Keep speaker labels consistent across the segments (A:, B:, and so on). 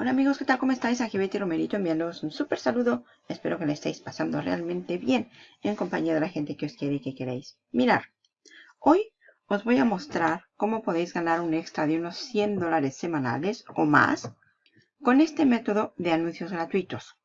A: Hola amigos, ¿qué tal? ¿Cómo estáis? Aquí Betty Romerito enviándoos un súper saludo. Espero que le estéis pasando realmente bien en compañía de la gente que os quiere y que queréis. Mirar, hoy os voy a mostrar cómo podéis ganar un extra de unos 100 dólares semanales o más con este método de anuncios gratuitos.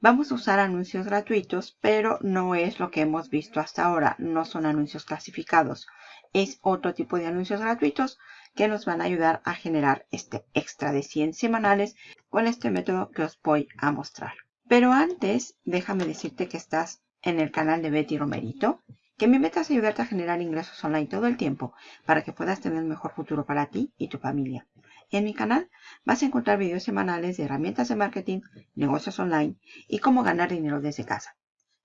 A: Vamos a usar anuncios gratuitos, pero no es lo que hemos visto hasta ahora. No son anuncios clasificados. Es otro tipo de anuncios gratuitos que nos van a ayudar a generar este extra de 100 semanales con este método que os voy a mostrar. Pero antes, déjame decirte que estás en el canal de Betty Romerito, que mi meta es ayudarte a generar ingresos online todo el tiempo para que puedas tener un mejor futuro para ti y tu familia. En mi canal vas a encontrar videos semanales de herramientas de marketing, negocios online y cómo ganar dinero desde casa.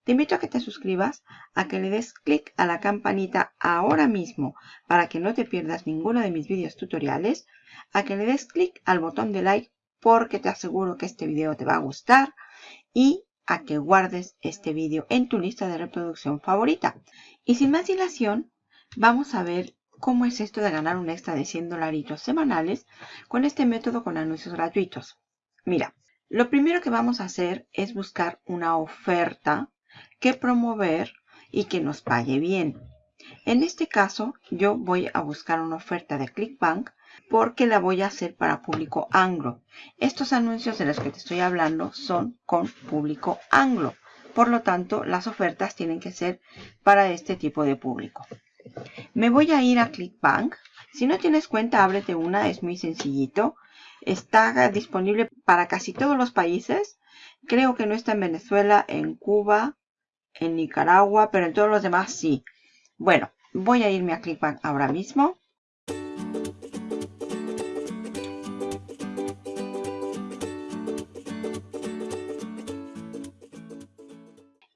A: Te invito a que te suscribas, a que le des clic a la campanita ahora mismo para que no te pierdas ninguno de mis vídeos tutoriales, a que le des clic al botón de like porque te aseguro que este video te va a gustar y a que guardes este vídeo en tu lista de reproducción favorita. Y sin más dilación, vamos a ver cómo es esto de ganar un extra de 100 dolaritos semanales con este método con anuncios gratuitos. Mira, lo primero que vamos a hacer es buscar una oferta que promover y que nos pague bien. En este caso, yo voy a buscar una oferta de ClickBank porque la voy a hacer para público anglo. Estos anuncios de los que te estoy hablando son con público anglo. Por lo tanto, las ofertas tienen que ser para este tipo de público. Me voy a ir a ClickBank. Si no tienes cuenta, ábrete una. Es muy sencillito. Está disponible para casi todos los países. Creo que no está en Venezuela, en Cuba, en Nicaragua, pero en todos los demás sí. Bueno, voy a irme a ClickBank ahora mismo.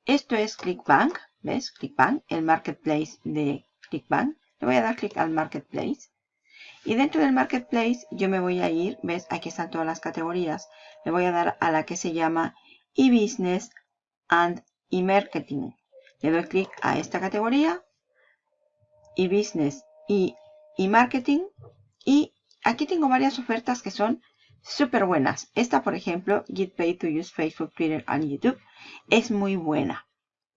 A: Esto es ClickBank, ¿ves? ClickBank, el marketplace de ClickBank. Le voy a dar clic al marketplace. Y dentro del marketplace yo me voy a ir, ¿ves? Aquí están todas las categorías. Le voy a dar a la que se llama e-business and y marketing. Le doy clic a esta categoría y business y, y marketing y aquí tengo varias ofertas que son súper buenas. Esta, por ejemplo, Get Paid to Use Facebook, Twitter and YouTube, es muy buena.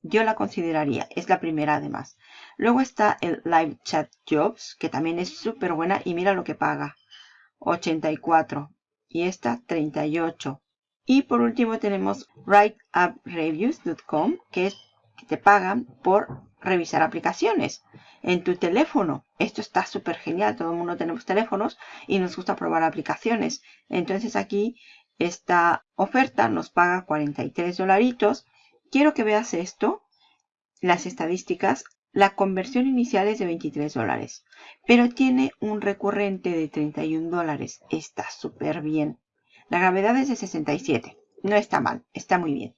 A: Yo la consideraría, es la primera además. Luego está el Live Chat Jobs, que también es súper buena y mira lo que paga. 84 y esta 38. Y por último tenemos WriteUpReviews.com, que es que te pagan por revisar aplicaciones en tu teléfono. Esto está súper genial. Todo el mundo tenemos teléfonos y nos gusta probar aplicaciones. Entonces aquí esta oferta nos paga 43 dolaritos. Quiero que veas esto, las estadísticas. La conversión inicial es de 23 dólares, pero tiene un recurrente de 31 dólares. Está súper bien. La gravedad es de 67. No está mal, está muy bien.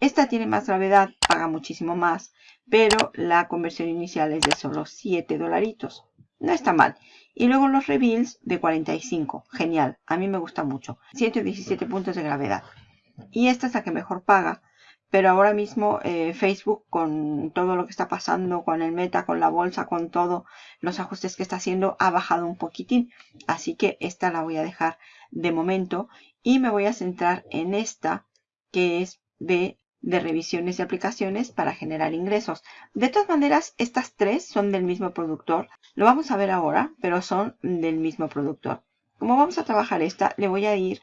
A: Esta tiene más gravedad, paga muchísimo más, pero la conversión inicial es de solo 7 dolaritos. No está mal. Y luego los reveals de 45. Genial, a mí me gusta mucho. 117 puntos de gravedad. Y esta es la que mejor paga. Pero ahora mismo eh, Facebook con todo lo que está pasando, con el meta, con la bolsa, con todo los ajustes que está haciendo, ha bajado un poquitín. Así que esta la voy a dejar de momento y me voy a centrar en esta que es de, de revisiones de aplicaciones para generar ingresos. De todas maneras, estas tres son del mismo productor. Lo vamos a ver ahora, pero son del mismo productor. Como vamos a trabajar esta, le voy a ir,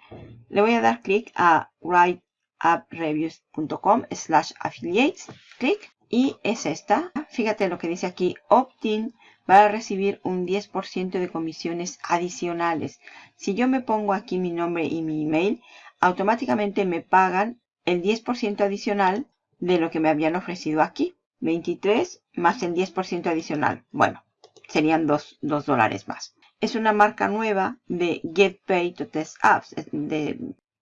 A: le voy a dar clic a Write appreviews.com slash affiliates. Clic y es esta. Fíjate lo que dice aquí. Opt-in para recibir un 10% de comisiones adicionales. Si yo me pongo aquí mi nombre y mi email, automáticamente me pagan el 10% adicional de lo que me habían ofrecido aquí. 23 más el 10% adicional. Bueno, serían 2, dólares más. Es una marca nueva de Get to Test Apps,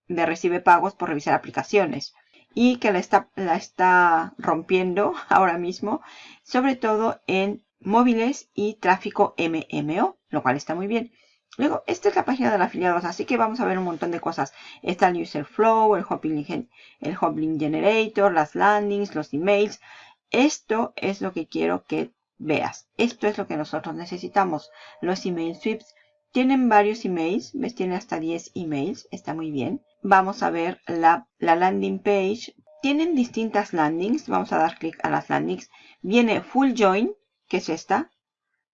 A: de recibe pagos por revisar aplicaciones y que la está, la está rompiendo ahora mismo, sobre todo en móviles y tráfico MMO, lo cual está muy bien. Luego, esta es la página de afiliados, así que vamos a ver un montón de cosas. Está el User Flow, el Hoplink, el Hoplink Generator, las landings, los emails. Esto es lo que quiero que veas. Esto es lo que nosotros necesitamos. Los email sweeps Tienen varios emails, ves, tiene hasta 10 emails, está muy bien. Vamos a ver la, la landing page. Tienen distintas landings, vamos a dar clic a las landings. Viene Full Join, que es esta.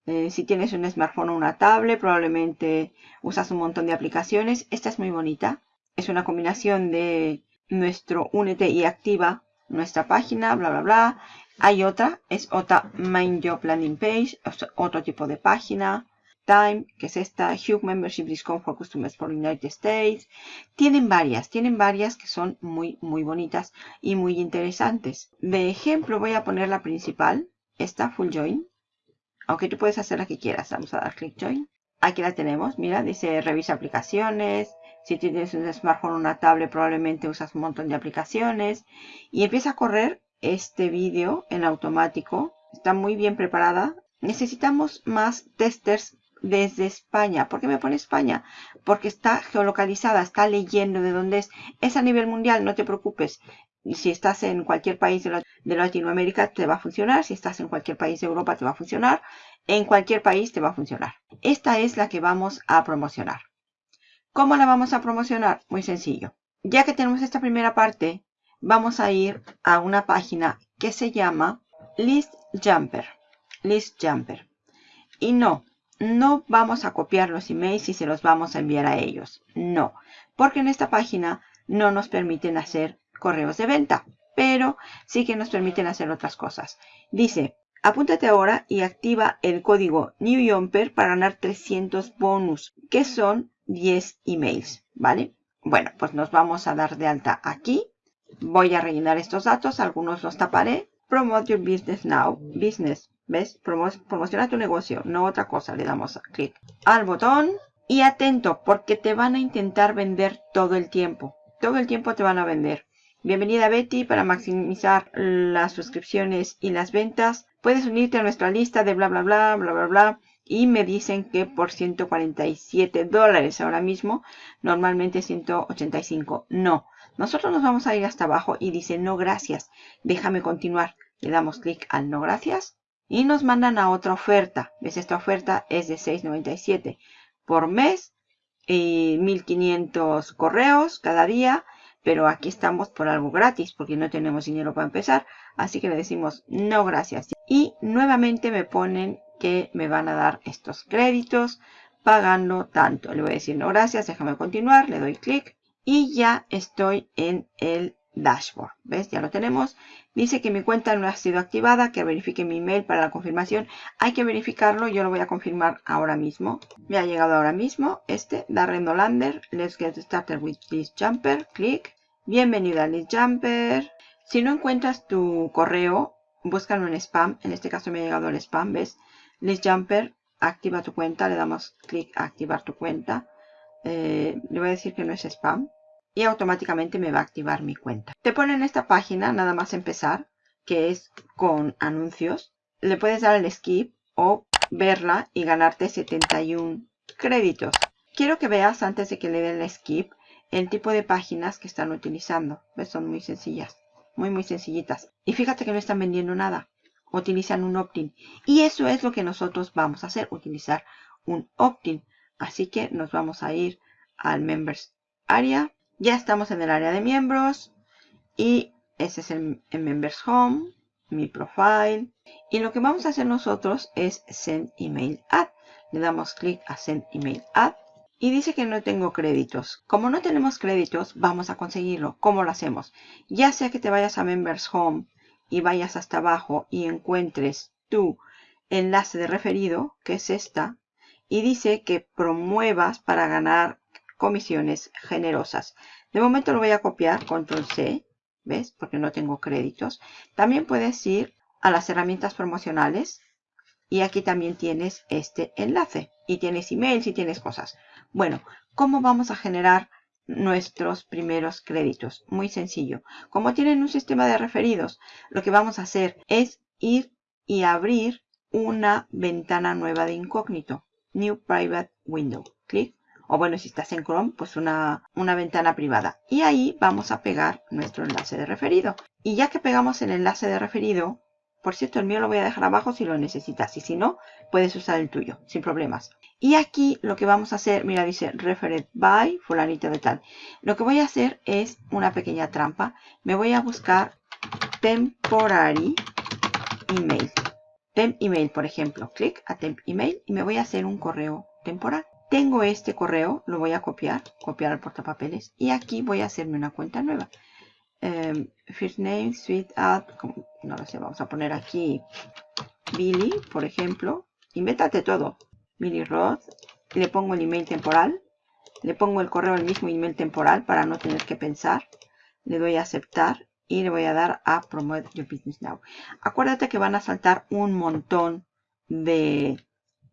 A: Eh, si tienes un smartphone o una tablet, probablemente usas un montón de aplicaciones. Esta es muy bonita. Es una combinación de nuestro Únete y activa nuestra página, bla, bla, bla. Hay otra, es otra Main Landing Page, otro tipo de página. Time, que es esta, Hugh Membership Discount for Customers for United States. Tienen varias, tienen varias que son muy, muy bonitas y muy interesantes. De ejemplo, voy a poner la principal, esta Full Join. Aunque tú puedes hacer la que quieras. Vamos a dar clic Join. Aquí la tenemos, mira, dice revisa aplicaciones. Si tienes un smartphone o una tablet, probablemente usas un montón de aplicaciones. Y empieza a correr este vídeo en automático. Está muy bien preparada. Necesitamos más testers desde España. ¿Por qué me pone España? Porque está geolocalizada, está leyendo de dónde es. Es a nivel mundial, no te preocupes. Si estás en cualquier país de, Latinoamérica te va a funcionar. Si estás en cualquier país de Europa te va a funcionar. En cualquier país te va a funcionar. Esta es la que vamos a promocionar. ¿Cómo la vamos a promocionar? Muy sencillo. Ya que tenemos esta primera parte, vamos a ir a una página que se llama List Jumper. List Jumper. Y no, no vamos a copiar los emails y se los vamos a enviar a ellos. No, porque en esta página no nos permiten hacer correos de venta, pero sí que nos permiten hacer otras cosas. Dice, apúntate ahora y activa el código NewJumper para ganar 300 bonus, que son 10 emails, ¿vale? Bueno, pues nos vamos a dar de alta aquí. Voy a rellenar estos datos, algunos los taparé. Promote your business now, business ¿Ves? promociona tu negocio, no otra cosa. Le damos clic al botón. Y atento, porque te van a intentar vender todo el tiempo. Todo el tiempo te van a vender. Bienvenida Betty para maximizar las suscripciones y las ventas. Puedes unirte a nuestra lista de bla bla bla bla bla bla. Y me dicen que por 147 dólares ahora mismo. Normalmente 185. No. Nosotros nos vamos a ir hasta abajo y dice no gracias. Déjame continuar. Le damos clic al no gracias y nos mandan a otra oferta. ¿Ves? Esta oferta es de $6.97 por mes y 1500 correos cada día. Pero aquí estamos por algo gratis porque no tenemos dinero para empezar. Así que le decimos no gracias. Y nuevamente me ponen que me van a dar estos créditos pagando tanto. Le voy a decir no gracias, déjame continuar. Le doy clic y ya estoy en el dashboard. ¿Ves? Ya lo tenemos. Dice que mi cuenta no ha sido activada, que verifique mi email para la confirmación. Hay que verificarlo, yo lo voy a confirmar ahora mismo. Me ha llegado ahora mismo este, Darren Dolander. Let's get started with this jumper. Clic. Bienvenido a List Jumper. Si no encuentras tu correo, búscalo en spam. En este caso me ha llegado el spam, ¿ves? List Jumper, activa tu cuenta. Le damos clic a activar tu cuenta. Eh, le voy a decir que no es spam y automáticamente me va a activar mi cuenta. Te ponen esta página nada más empezar, que es con anuncios. Le puedes dar el skip o verla y ganarte 71 créditos. Quiero que veas antes de que le den el skip el tipo de páginas que están utilizando. ¿Ves? Son muy sencillas, muy muy sencillitas. Y fíjate que no están vendiendo nada. Utilizan un opt-in. Y eso es lo que nosotros vamos a hacer, utilizar un opt-in. Así que nos vamos a ir al Members Area ya estamos en el área de miembros y ese es el, Members Home, mi profile. Y lo que vamos a hacer nosotros es Send Email Add. Le damos clic a Send Email Add y dice que no tengo créditos. Como no tenemos créditos, vamos a conseguirlo. ¿Cómo lo hacemos? Ya sea que te vayas a Members Home y vayas hasta abajo y encuentres tu enlace de referido, que es esta, y dice que promuevas para ganar comisiones generosas. De momento lo voy a copiar, control C, ¿ves? Porque no tengo créditos. También puedes ir a las herramientas promocionales y aquí también tienes este enlace. Y tienes emails y tienes cosas. Bueno, ¿cómo vamos a generar nuestros primeros créditos? Muy sencillo. Como tienen un sistema de referidos, lo que vamos a hacer es ir y abrir una ventana nueva de incógnito. New Private Window. Clic o bueno, si estás en Chrome, pues una, una ventana privada. Y ahí vamos a pegar nuestro enlace de referido. Y ya que pegamos el enlace de referido, Por cierto, el mío lo voy a dejar abajo si lo necesitas. Y si no, puedes usar el tuyo, sin problemas. Y aquí lo que vamos a hacer, mira, dice referred by fulanito de tal. Lo que voy a hacer es una pequeña trampa. Me voy a buscar temporary email. Temp email, por ejemplo. Clic a temp email y me voy a hacer un correo temporal. Tengo este correo, lo voy a copiar, copiar al portapapeles. Y aquí voy a hacerme una cuenta nueva. Em, first name, sweet add, no lo sé, vamos a poner aquí Billy, por ejemplo. Invéntate todo. Billy Roth. Le pongo el email temporal. Le pongo el correo el mismo email temporal para no tener que pensar. Le doy a aceptar y le voy a dar a Promote Your Business Now. Acuérdate que van a saltar un montón de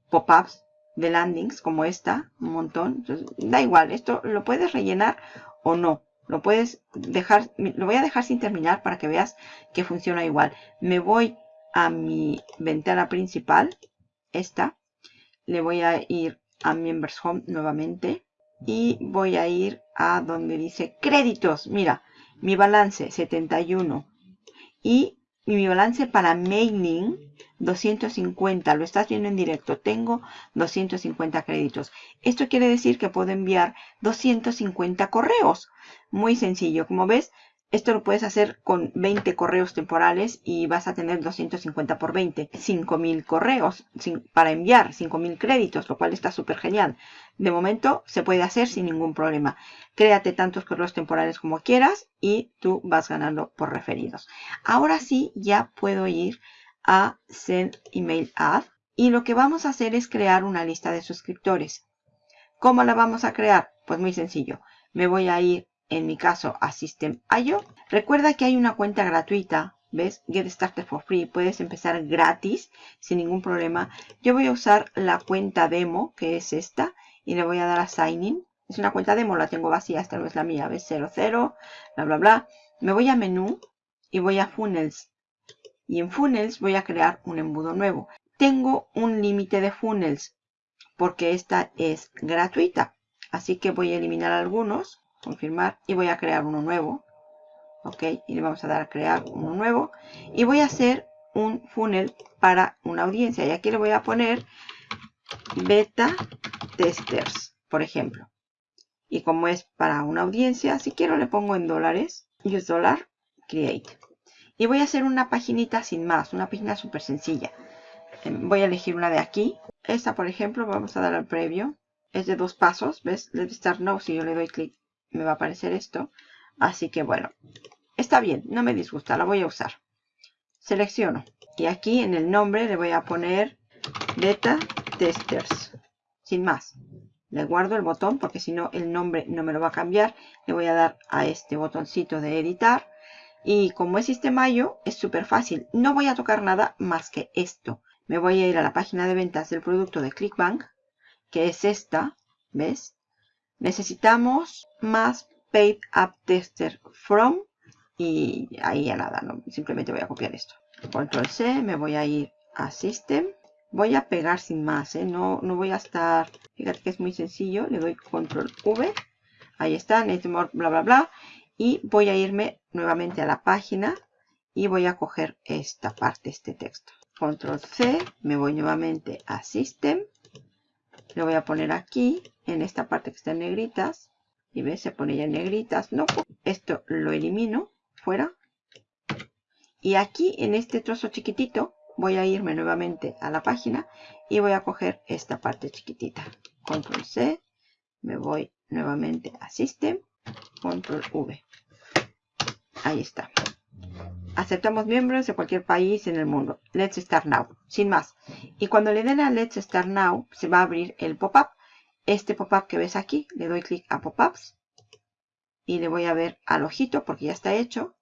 A: pop-ups, de landings como esta, un montón. da igual, esto lo puedes rellenar o no. Lo puedes dejar, lo voy a dejar sin terminar para que veas que funciona igual. Me voy a mi ventana principal, esta. Le voy a ir a Members Home nuevamente. Y voy a ir a donde dice créditos. Mira, mi balance 71 y mi balance para mailing 250. Lo estás viendo en directo. Tengo 250 créditos. Esto quiere decir que puedo enviar 250 correos. Muy sencillo. Como ves, esto lo puedes hacer con 20 correos temporales y vas a tener 250 por 20. 5000 correos para enviar, 5000 créditos, lo cual está súper genial. De momento se puede hacer sin ningún problema. Créate tantos correos temporales como quieras y tú vas ganando por referidos. Ahora sí ya puedo ir a Send Email Ad y lo que vamos a hacer es crear una lista de suscriptores. ¿Cómo la vamos a crear? Pues muy sencillo. Me voy a ir en mi caso a System.io. Recuerda que hay una cuenta gratuita, ¿ves? Get Started for Free. Puedes empezar gratis sin ningún problema. Yo voy a usar la cuenta demo, que es esta, y le voy a dar a Sign In. Es una cuenta demo, la tengo vacía, esta no es la mía, ¿ves? 00, bla, bla, bla. Me voy a menú y voy a Funnels. Y en Funnels voy a crear un embudo nuevo. Tengo un límite de funnels porque esta es gratuita. Así que voy a eliminar algunos confirmar y voy a crear uno nuevo. Ok, y le vamos a dar a crear uno nuevo. Y voy a hacer un funnel para una audiencia. Y aquí le voy a poner beta testers, por ejemplo. Y como es para una audiencia, si quiero le pongo en dólares. Use dólar, create. Y voy a hacer una paginita sin más, una página súper sencilla. Em, voy a elegir una de aquí. Esta, por ejemplo, vamos a dar al previo. Es de dos pasos, ¿ves? Let's start now. Si yo le doy clic me va a aparecer esto. Así que bueno, está bien, no me disgusta, la voy a usar. Selecciono y aquí en el nombre le voy a poner beta testers, sin más. Le guardo el botón porque si no el nombre no me lo va a cambiar. Le voy a dar a este botoncito de editar. Y como es Sistemayo, es súper fácil. No voy a tocar nada más que esto. Me voy a ir a la página de ventas del producto de ClickBank, que es esta, ¿ves? Necesitamos más Paid App Tester From y ahí ya nada, no, simplemente voy a copiar esto. Control C, me voy a ir a System. Voy a pegar sin más, ¿eh? no, no voy a estar, fíjate que es muy sencillo, le doy Control V, ahí está, more, bla bla bla, y voy a irme nuevamente a la página y voy a coger esta parte, este texto. Control C, me voy nuevamente a System, le voy a poner aquí, en esta parte que está en negritas. Y ves, se pone ya en negritas. No, esto lo elimino fuera. Y aquí en este trozo chiquitito voy a irme nuevamente a la página y voy a coger esta parte chiquitita. Control C, me voy nuevamente a System, Control V. Ahí está. Aceptamos miembros de cualquier país en el mundo. Let's Start Now. Sin más. Y cuando le den a Let's Start Now, se va a abrir el pop-up. Este pop-up que ves aquí, le doy clic a pop-ups. Y le voy a ver al ojito porque ya está hecho.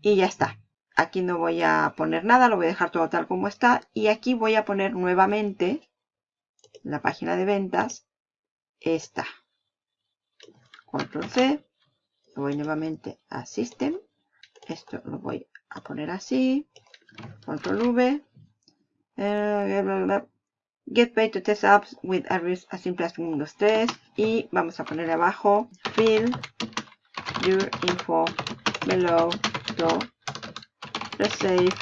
A: Y ya está. Aquí no voy a poner nada, lo voy a dejar todo tal como está. Y aquí voy a poner nuevamente la página de ventas. Esta. Control C. Voy nuevamente a System esto lo voy a poner así. Control V. Eh, get paid to test apps with address as simple as Windows 3. Y vamos a poner abajo. Fill your info below to receive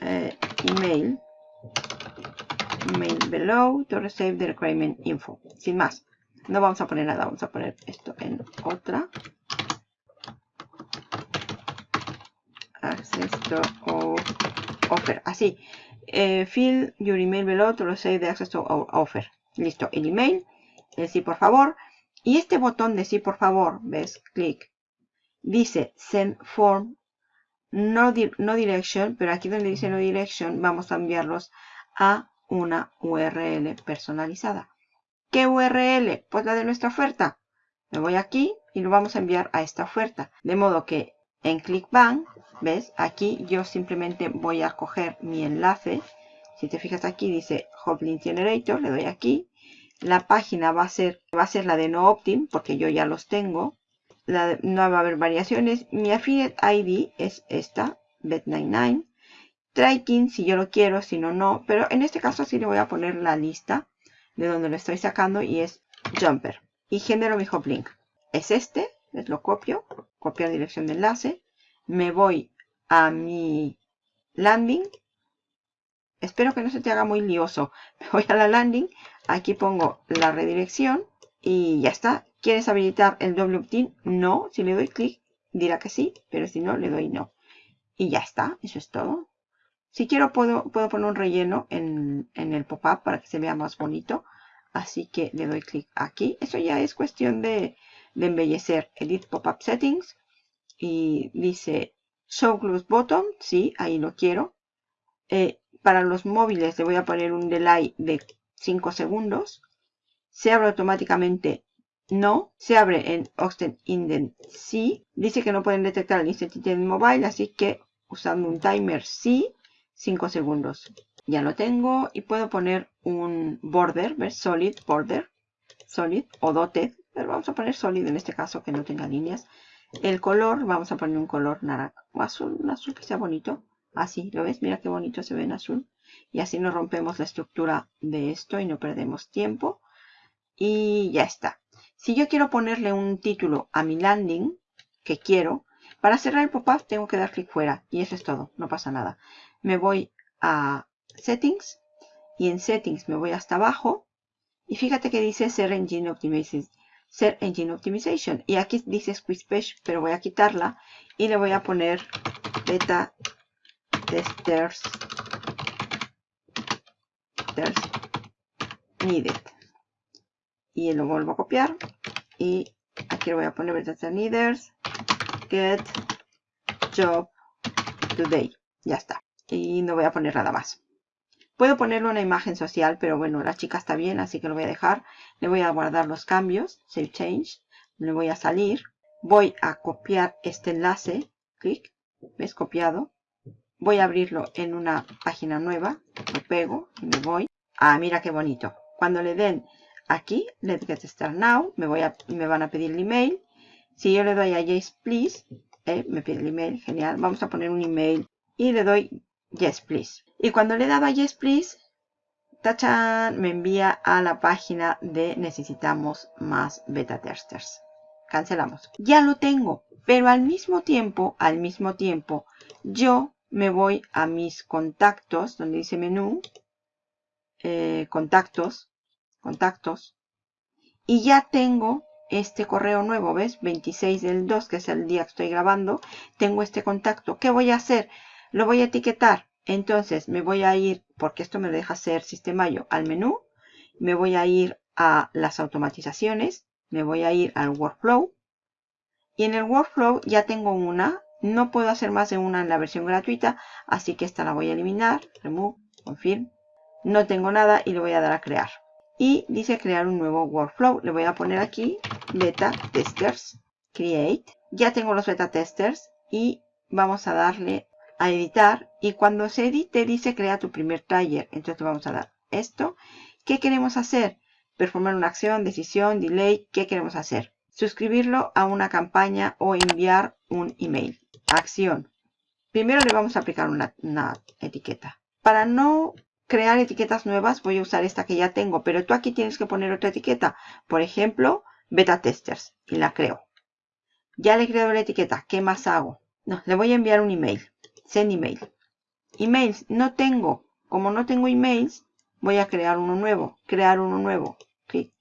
A: eh, email email below to receive the requirement info. Sin más. No vamos a poner nada. Vamos a poner esto en otra. Access to offer. Así. Eh, fill your email below to receive the access to offer. Listo. El email. El sí, por favor. Y este botón de sí, por favor. ¿Ves? Clic. Dice send form. No, no direction. Pero aquí donde dice no direction. Vamos a enviarlos a una URL personalizada. ¿Qué URL? Pues la de nuestra oferta. Me voy aquí y lo vamos a enviar a esta oferta. De modo que en ClickBank, ¿ves? Aquí yo simplemente voy a coger mi enlace. Si te fijas aquí dice Hoplink Generator, le doy aquí. La página va a ser, va a ser la de NoOptim, porque yo ya los tengo. no va a haber variaciones. Mi affiliate ID es esta, Bet99. Tracking si yo lo quiero, si no, no. Pero en este caso sí le voy a poner la lista de donde lo estoy sacando y es Jumper. Y genero mi hop link. Es este, lo copio, copiar dirección de enlace. Me voy a mi landing. Espero que no se te haga muy lioso. Voy a la landing. Aquí pongo la redirección y ya está. ¿Quieres habilitar el doble opt-in? No. Si le doy clic dirá que sí, pero si no le doy no. Y ya está. Eso es todo. Si quiero puedo, puedo poner un relleno en, el pop-up para que se vea más bonito. Así que le doy clic aquí. Eso ya es cuestión de, embellecer. Edit Pop-up Settings. Y dice Show Close Button. Sí, ahí lo quiero. Eh, para los móviles le voy a poner un delay de 5 segundos. Se abre automáticamente no. Se abre en Oxten Indent sí. Dice que no pueden detectar el Instant Indent Mobile. Así que usando un timer sí. 5 segundos. Ya lo tengo y puedo poner un border, ¿ves? Solid border, solid o dotted, pero vamos a poner solid en este caso que no tenga líneas. El color, vamos a poner un color naranja, azul, un azul que sea bonito. Así, ¿lo ves? Mira qué bonito se ve en azul. Y así no rompemos la estructura de esto y no perdemos tiempo. Y ya está. Si yo quiero ponerle un título a mi landing, que quiero, para cerrar el pop-up tengo que dar clic fuera. Y eso es todo, no pasa nada me voy a Settings y en Settings me voy hasta abajo y fíjate que dice Ser Engine Optimization. Ser Engine Optimization. Y aquí dice Squeeze Page, pero voy a quitarla y le voy a poner Beta Testers, Needed. Y lo vuelvo a copiar y aquí lo voy a poner Beta Testers Needed. Get Job Today. Ya está y no voy a poner nada más. Puedo ponerle una imagen social, pero bueno, la chica está bien, así que lo voy a dejar. Le voy a guardar los cambios, Save Change. Le voy a salir. Voy a copiar este enlace. Clic. ¿Ves? Copiado. Voy a abrirlo en una página nueva. Lo pego y me voy. Ah, mira qué bonito. Cuando le den aquí, Let's Get Start Now, me, voy a, me van a pedir el email. Si yo le doy a Yes Please, eh, me pide el email, genial. Vamos a poner un email y le doy Yes, please. Y cuando le daba Yes, please, tachan, me envía a la página de necesitamos más beta testers. Cancelamos. Ya lo tengo, pero al mismo tiempo, al mismo tiempo, yo me voy a mis contactos, donde dice menú, eh, contactos, contactos, y ya tengo este correo nuevo, ¿ves? 26 del 2, que es el día que estoy grabando, tengo este contacto. ¿Qué voy a hacer? Lo voy a etiquetar. Entonces me voy a ir, porque esto me deja hacer sistema yo, al menú. Me voy a ir a las automatizaciones. Me voy a ir al workflow. Y en el workflow ya tengo una. No puedo hacer más de una en la versión gratuita. Así que esta la voy a eliminar. Remove, confirm. No tengo nada y le voy a dar a crear. Y dice crear un nuevo workflow. Le voy a poner aquí beta testers. Create. Ya tengo los beta testers. Y vamos a darle a editar y cuando se edite dice crea tu primer taller. Entonces vamos a dar esto. ¿Qué queremos hacer? Performar una acción, decisión, delay. ¿Qué queremos hacer? Suscribirlo a una campaña o enviar un email. Acción. Primero le vamos a aplicar una, etiqueta. Para no crear etiquetas nuevas voy a usar esta que ya tengo. Pero tú aquí tienes que poner otra etiqueta. Por ejemplo, beta testers. Y la creo. Ya le he creado la etiqueta. ¿Qué más hago? No, le voy a enviar un email. Send email. Emails, no tengo. Como no tengo emails, voy a crear uno nuevo. Crear uno nuevo. Clic.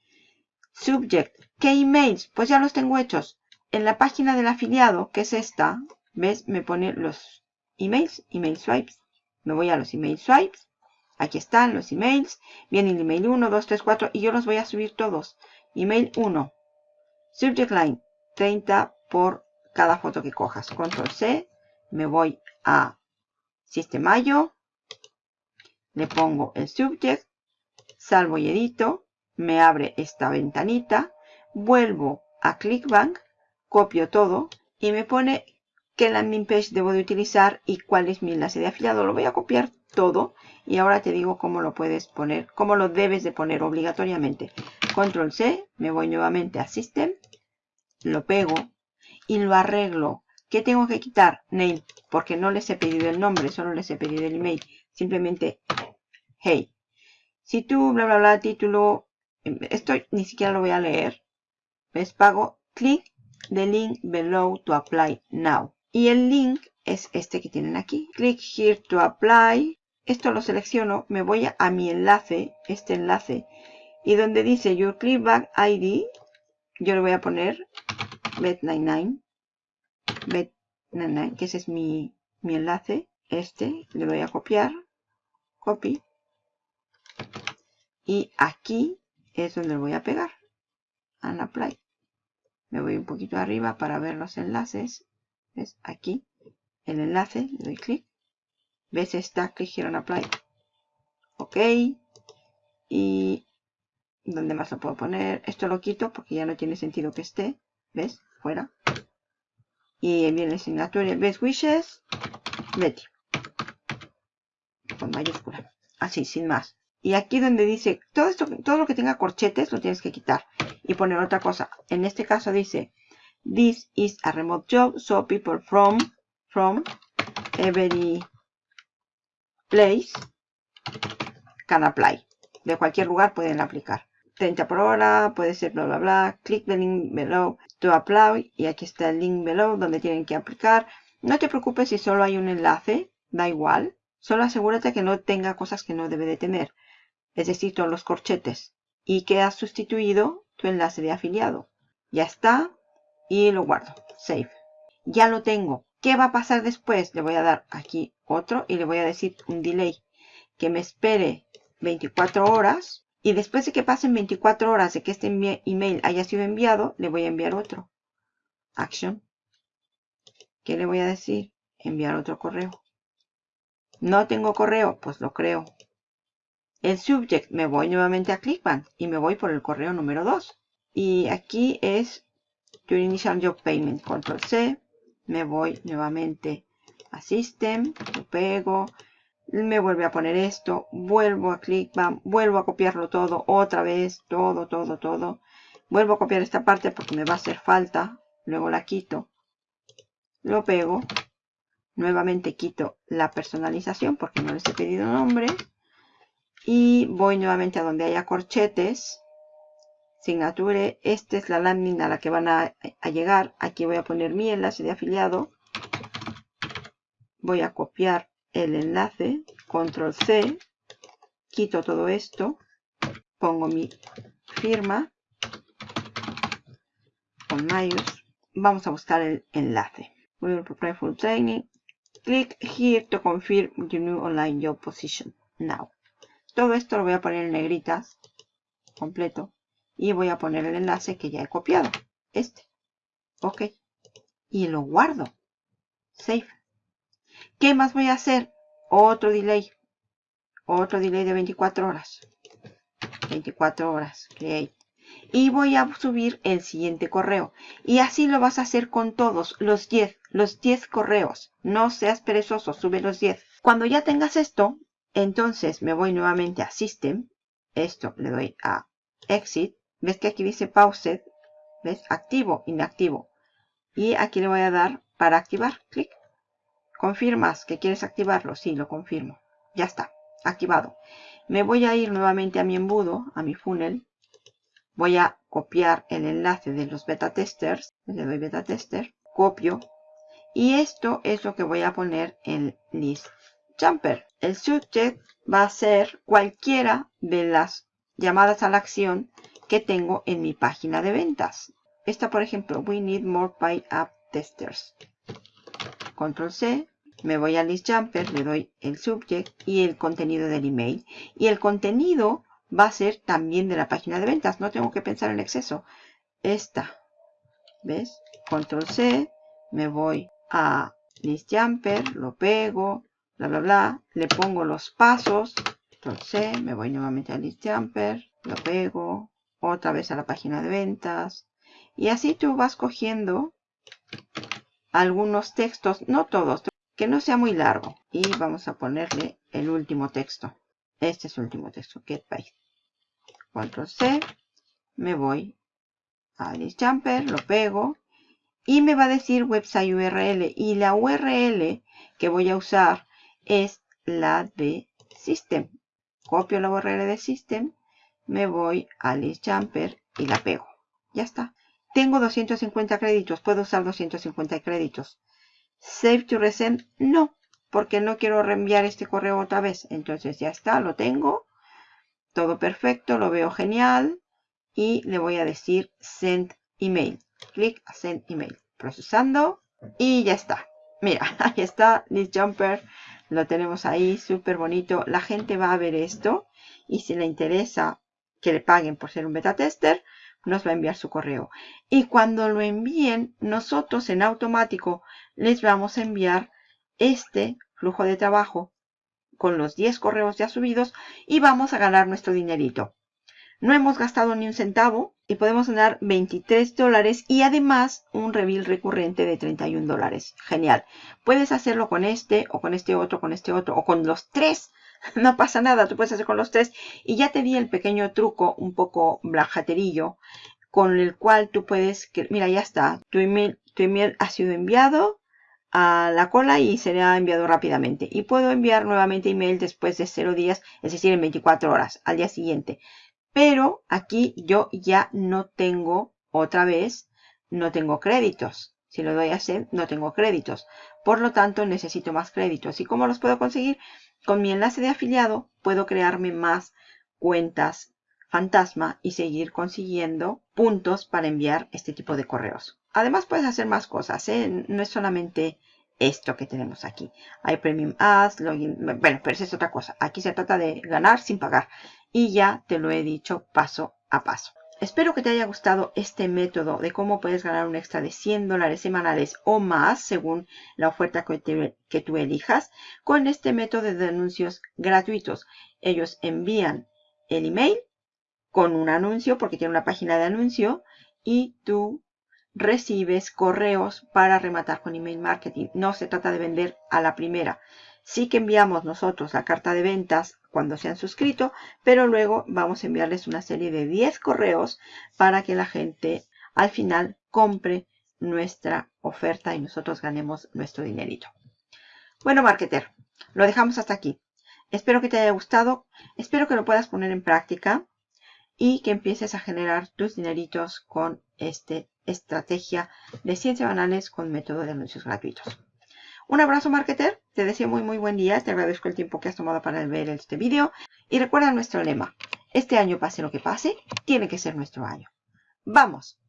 A: Subject. ¿Qué emails? Pues ya los tengo hechos. En la página del afiliado, que es esta, ¿ves? Me pone los emails, email swipes. Me voy a los email swipes. Aquí están los emails. Viene el email 1, 2, 3, 4 y yo los voy a subir todos. Email 1. Subject line 30 por cada foto que cojas. Control C. Me voy a Sistemayo. Le pongo el subject. Salvo y edito. Me abre esta ventanita. Vuelvo a ClickBank. Copio todo. Y me pone qué landing page debo de utilizar y cuál es mi enlace de afiliado. Lo voy a copiar todo y ahora te digo cómo lo puedes poner, cómo lo debes de poner obligatoriamente. Control C, me voy nuevamente a System, lo pego y lo arreglo. ¿Qué tengo que quitar? Name, porque no les he pedido el nombre, solo les he pedido el email. Simplemente, hey. Si tú, bla, bla, bla, título, esto ni siquiera lo voy a leer. ¿Ves? Pago, clic the link below to apply now. Y el link es este que tienen aquí. Click here to apply. Esto lo selecciono, me voy a mi enlace, este enlace, y donde dice Your Clickback ID, yo le voy a poner bet99, bet99, que ese es mi, mi enlace, este, le voy a copiar, copy, y aquí es donde lo voy a pegar, and apply. Me voy un poquito arriba para ver los enlaces, es aquí, el enlace, le doy clic, ves esta, click here on apply, ok, y ¿dónde más lo puedo poner? Esto lo quito porque ya no tiene sentido que esté, ¿ves? Fuera. Y viene signature, ves wishes, Betty, con mayúscula, así, sin más. Y aquí donde dice, todo esto, todo lo que tenga corchetes lo tienes que quitar y poner otra cosa. En este caso dice, this is a remote job, so people from from every place can apply. De cualquier lugar pueden aplicar. 30 por hora, puede ser bla bla bla. Click the link below to apply. Y aquí está el link below donde tienen que aplicar. No te preocupes si solo hay un enlace, da igual. Solo asegúrate que no tenga cosas que no debe de tener. Es decir, todos los corchetes. Y que has sustituido tu enlace de afiliado. Ya está. Y lo guardo. Save. Ya lo tengo. ¿Qué va a pasar después? Le voy a dar aquí otro y le voy a decir un delay. Que me espere 24 horas. Y después de que pasen 24 horas de que este email haya sido enviado, le voy a enviar otro. Action. ¿Qué le voy a decir? Enviar otro correo. No tengo correo, pues lo creo. El subject, me voy nuevamente a ClickBank y me voy por el correo número 2. Y aquí es Your Initial Job Payment. Control C me voy nuevamente a System, lo pego, me vuelve a poner esto, vuelvo a ClickBank, vuelvo a copiarlo todo otra vez, todo, todo, todo. Vuelvo a copiar esta parte porque me va a hacer falta, luego la quito, lo pego, nuevamente quito la personalización porque no les he pedido nombre y voy nuevamente a donde haya corchetes signature. Esta es la lámina a la que van a, llegar. Aquí voy a poner mi enlace de afiliado. Voy a copiar el enlace. Control C. Quito todo esto. Pongo mi firma. Con mayos. Vamos a buscar el enlace. We will prepare for training. Click here to confirm your new online job position. Now. Todo esto lo voy a poner en negritas. Completo y voy a poner el enlace que ya he copiado. Este. Ok. Y lo guardo. Save. ¿Qué más voy a hacer? Otro delay. Otro delay de 24 horas. 24 horas. Create. Y voy a subir el siguiente correo. Y así lo vas a hacer con todos. Los 10. Los 10 correos. No seas perezoso. Sube los 10. Cuando ya tengas esto, entonces me voy nuevamente a System. Esto le doy a Exit ¿Ves que aquí dice Paused? ¿Ves? Activo, inactivo. Y aquí le voy a dar para activar. Clic. ¿Confirmas que quieres activarlo? Sí, lo confirmo. Ya está. Activado. Me voy a ir nuevamente a mi embudo, a mi funnel. Voy a copiar el enlace de los beta testers. Le doy beta tester. Copio. Y esto es lo que voy a poner en list Jumper. El subject va a ser cualquiera de las llamadas a la acción que tengo en mi página de ventas. Esta, por ejemplo, We Need More Pay App Testers. Control C, me voy a List Jumper, le doy el subject y el contenido del email. Y el contenido va a ser también de la página de ventas. No tengo que pensar en exceso. Esta, ¿ves? Control C, me voy a List Jumper, lo pego, bla, bla, bla. Le pongo los pasos. Control C, me voy nuevamente a List Jumper, lo pego, otra vez a la página de ventas. Y así tú vas cogiendo algunos textos, no todos, que no sea muy largo. Y vamos a ponerle el último texto. Este es el último texto, get by. Control C, me voy a list jumper, lo pego y me va a decir website URL. Y la URL que voy a usar es la de system. Copio la URL de system me voy a List Jumper y la pego. Ya está. Tengo 250 créditos. ¿Puedo usar 250 créditos? Save to resend. No, porque no quiero reenviar este correo otra vez. Entonces ya está, lo tengo. Todo perfecto, lo veo genial. Y le voy a decir Send Email. Clic a Send Email. Procesando. Y ya está. Mira, ahí está List Jumper. Lo tenemos ahí, súper bonito. La gente va a ver esto. Y si le interesa que le paguen por ser un beta tester, nos va a enviar su correo. Y cuando lo envíen, nosotros en automático les vamos a enviar este flujo de trabajo con los 10 correos ya subidos y vamos a ganar nuestro dinerito. No hemos gastado ni un centavo y podemos ganar 23 dólares y además un reveal recurrente de 31 dólares. Genial. Puedes hacerlo con este o con este otro, con este otro o con los tres no pasa nada, tú puedes hacer con los tres. Y ya te di el pequeño truco, un poco blajaterillo, con el cual tú puedes, mira, ya está, tu email, tu email ha sido enviado a la cola y será enviado rápidamente. Y puedo enviar nuevamente email después de 0 días, es decir, en 24 horas, al día siguiente. Pero aquí yo ya no tengo, otra vez, no tengo créditos. Si lo doy a hacer, no tengo créditos. Por lo tanto, necesito más créditos. ¿Y cómo los puedo conseguir? Con mi enlace de afiliado puedo crearme más cuentas fantasma y seguir consiguiendo puntos para enviar este tipo de correos. Además puedes hacer más cosas, ¿eh? no es solamente esto que tenemos aquí. Hay Premium Ads, Login, bueno, pero eso es otra cosa. Aquí se trata de ganar sin pagar y ya te lo he dicho paso a paso. Espero que te haya gustado este método de cómo puedes ganar un extra de 100 dólares semanales o más según la oferta que, tú elijas con este método de anuncios gratuitos. Ellos envían el email con un anuncio porque tiene una página de anuncio y tú recibes correos para rematar con email marketing. No se trata de vender a la primera. Sí que enviamos nosotros la carta de ventas cuando se han suscrito, pero luego vamos a enviarles una serie de 10 correos para que la gente al final compre nuestra oferta y nosotros ganemos nuestro dinerito. Bueno, marketer, lo dejamos hasta aquí. Espero que te haya gustado, espero que lo puedas poner en práctica y que empieces a generar tus dineritos con esta estrategia de 100 semanales con método de anuncios gratuitos. Un abrazo marketer, te deseo muy muy buen día, te agradezco el tiempo que has tomado para ver este vídeo y recuerda nuestro lema, este año pase lo que pase, tiene que ser nuestro año. ¡Vamos!